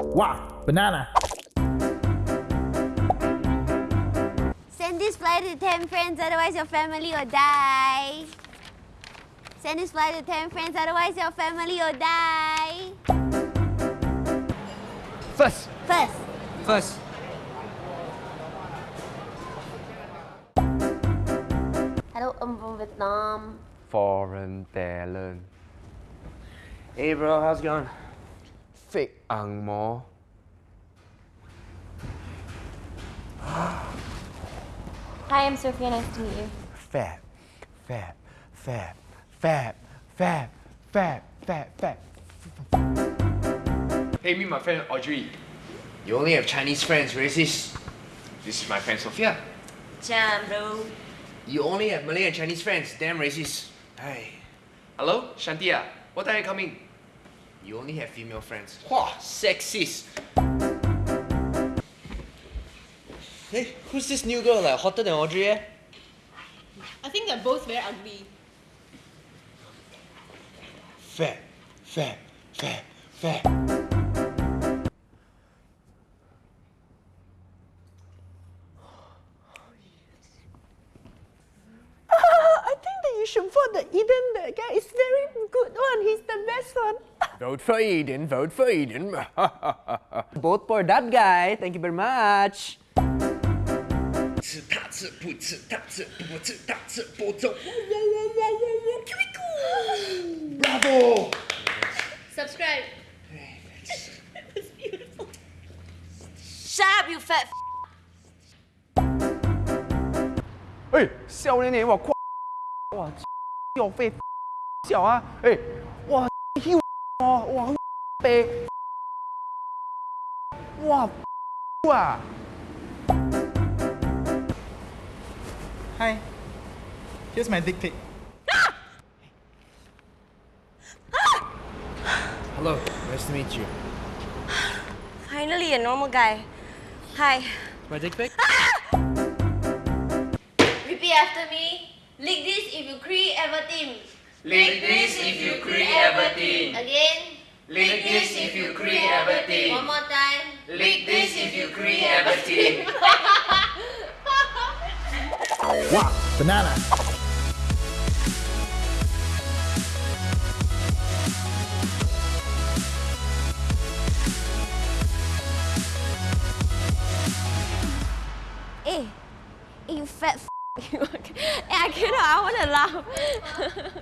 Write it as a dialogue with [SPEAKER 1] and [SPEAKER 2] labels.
[SPEAKER 1] Wow, banana.
[SPEAKER 2] Send this flyer to 10 friends, otherwise your family will die. Send this flyer to 10 friends, otherwise your family will die.
[SPEAKER 3] First.
[SPEAKER 2] First.
[SPEAKER 3] First.
[SPEAKER 2] Hello, I'm from Vietnam.
[SPEAKER 3] Foreign talent.
[SPEAKER 4] Hey bro, how's it going?
[SPEAKER 3] Fake ang mo.
[SPEAKER 5] Hi, I'm Sophia. Nice to meet you.
[SPEAKER 3] Fat, fat, fat, fat, fat, fat, fat, fat.
[SPEAKER 6] Hey, meet my friend Audrey.
[SPEAKER 4] You only have Chinese friends, racist.
[SPEAKER 6] This is my friend Sophia.
[SPEAKER 5] Jam, bro.
[SPEAKER 4] You only have Malay and Chinese friends, damn racist. Hey,
[SPEAKER 6] Hello, Shantia. What time are you coming?
[SPEAKER 4] You only have female friends. Wah, sexist. Hey, who's this new girl like hotter than Audrey eh?
[SPEAKER 7] I think they're both very ugly.
[SPEAKER 3] Fat, fat, fat, fat.
[SPEAKER 7] I think that you should vote the Eden. That guy is very good one. He's the best one.
[SPEAKER 3] Vote for Eden, vote for Eden. Vote for that guy. Thank you very much.
[SPEAKER 4] 吃它吃不吃它吃不吃它吃不走。Bravo!
[SPEAKER 7] Subscribe.
[SPEAKER 5] Shut up, you fat.
[SPEAKER 3] 哎，少年年哇，夸哇，笑飞笑啊！哎，哇，嚣 와, 빼. 와, 와.
[SPEAKER 1] Hi. Here's my dick pic.
[SPEAKER 4] Hello, nice to meet you.
[SPEAKER 5] Finally, a normal guy. Hi.
[SPEAKER 4] My dick pic? Ah!
[SPEAKER 2] Repeat after me. Lick this if you creep ever team.
[SPEAKER 6] Lick this if you create everything.
[SPEAKER 2] Again.
[SPEAKER 6] Lick this if you create everything.
[SPEAKER 2] One more time.
[SPEAKER 6] Lick this if you create everything.
[SPEAKER 1] Wow, banana.
[SPEAKER 2] Eh, eh, you fat f- Eh, I cannot, I want to laugh.